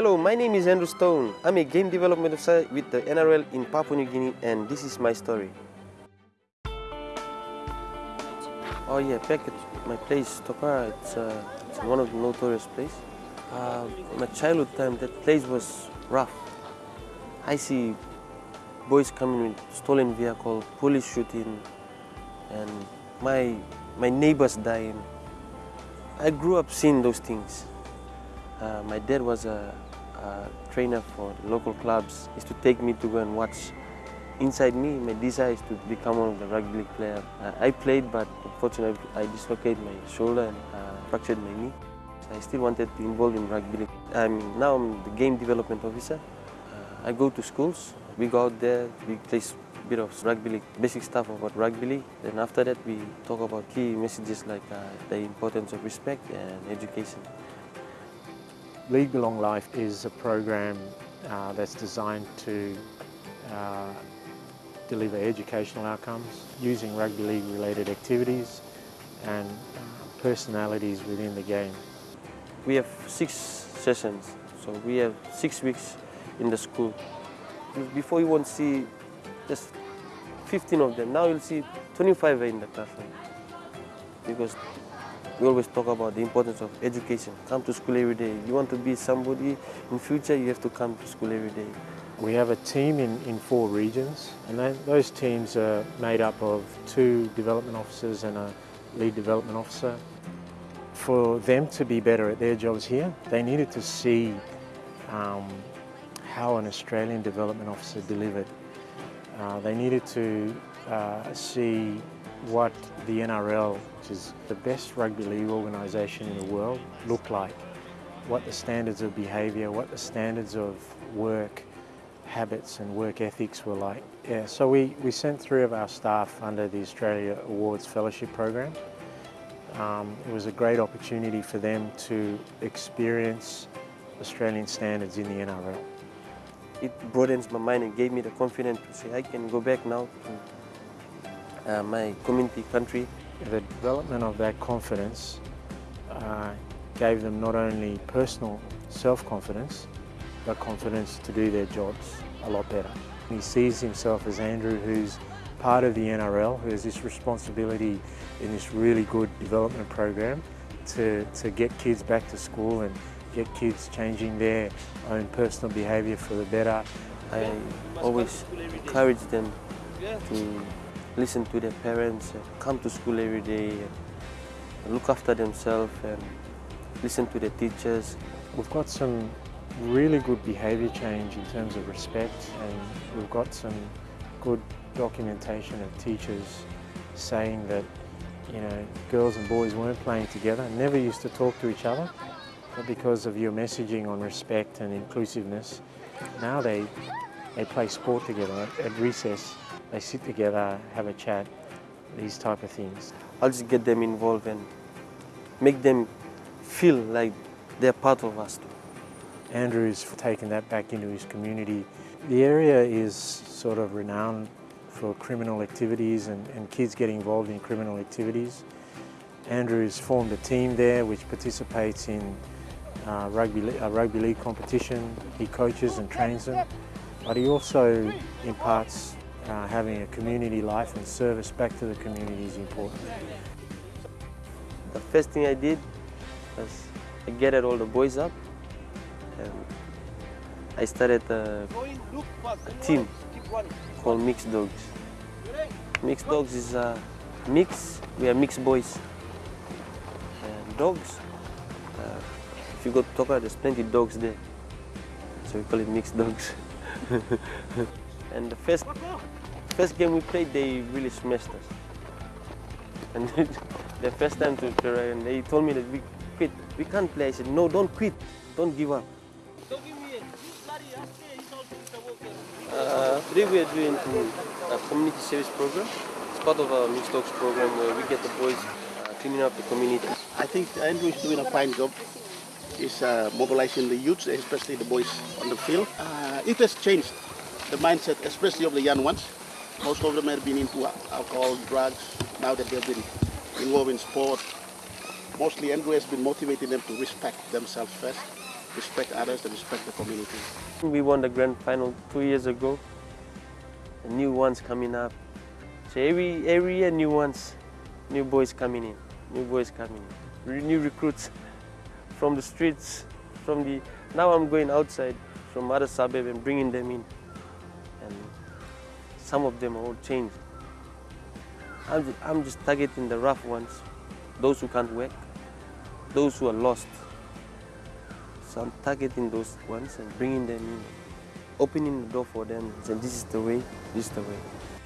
Hello, my name is Andrew Stone. I'm a game development officer with the NRL in Papua New Guinea and this is my story. Oh yeah, back at my place, Tokarara, it's, uh, it's one of the notorious places. Uh, my childhood time, that place was rough. I see boys coming with stolen vehicle, police shooting, and my, my neighbors dying. I grew up seeing those things. Uh, my dad was a, trainer for local clubs. is to take me to go and watch. Inside me, my desire is to become one of the rugby league players. Uh, I played, but unfortunately, I dislocated my shoulder and uh, fractured my knee. So I still wanted to involve in rugby. I'm, now I'm the game development officer. Uh, I go to schools. We go out there, we play a bit of rugby league, basic stuff about rugby. Then after that, we talk about key messages like uh, the importance of respect and education. League Bilong Laif is a program uh, that's designed to uh, deliver educational outcomes using rugby league related activities and uh, personalities within the game. We have six sessions, so we have six weeks in the school. Before you won't see just 15 of them, now you'll see 25 in the classroom because we always talk about the importance of education. Come to school every day. You want to be somebody in future, you have to come to school every day. We have a team in, in four regions and those teams are made up of two development officers and a lead development officer. For them to be better at their jobs here, they needed to see um, how an Australian development officer delivered. Uh, they needed to uh, see what the NRL, which is the best rugby league organisation in the world, looked like. What the standards of behaviour, what the standards of work habits and work ethics were like. Yeah, so we, we sent three of our staff under the Australia Awards Fellowship Program. Um, it was a great opportunity for them to experience Australian standards in the NRL. It broadens my mind and gave me the confidence to say I can go back now uh, my community country. The development of that confidence uh, gave them not only personal self-confidence, but confidence to do their jobs a lot better. He sees himself as Andrew who's part of the NRL, who has this responsibility in this really good development program to, to get kids back to school and get kids changing their own personal behaviour for the better. I always encourage them to listen to their parents, come to school every day, and look after themselves and listen to the teachers. We've got some really good behaviour change in terms of respect and we've got some good documentation of teachers saying that you know girls and boys weren't playing together, never used to talk to each other, but because of your messaging on respect and inclusiveness, now they they play sport together at recess. They sit together, have a chat, these type of things. I'll just get them involved and make them feel like they're part of us too. Andrew's taken that back into his community. The area is sort of renowned for criminal activities and, and kids getting involved in criminal activities. Andrew's formed a team there which participates in uh, rugby, a rugby league competition. He coaches and trains them, but he also imparts uh, having a community life and service back to the community is important. The first thing I did was I gathered all the boys up and I started a, a team called Mixed Dogs. Mixed Dogs is a mix, we are mixed boys and dogs. Uh, if you go to Toka, there's plenty of dogs there. So we call it Mixed Dogs. and the first, first game we played, they really smashed us. And the first time to play, and they told me that we quit. We can't play. I said, no, don't quit. Don't give up. Uh, today we are doing a community service program. It's part of our Mixed Dogs program where we get the boys uh, cleaning up the community. I think Andrew is doing a fine job. He's uh, mobilizing the youths, especially the boys on the field. Uh, it has changed the mindset, especially of the young ones. Most of them have been into alcohol, drugs. Now that they've been involved in sport, mostly Andrew has been motivating them to respect themselves first respect others and respect the community. We won the grand final two years ago. The new ones coming up. So every every year new ones, new boys coming in, new boys coming in, new recruits from the streets, from the. Now I'm going outside from other suburb and bringing them in, and some of them are all changed. I'm just, I'm just targeting the rough ones, those who can't work, those who are lost. So I'm targeting those ones and bringing them in, opening the door for them. Saying this is the way, this is the way.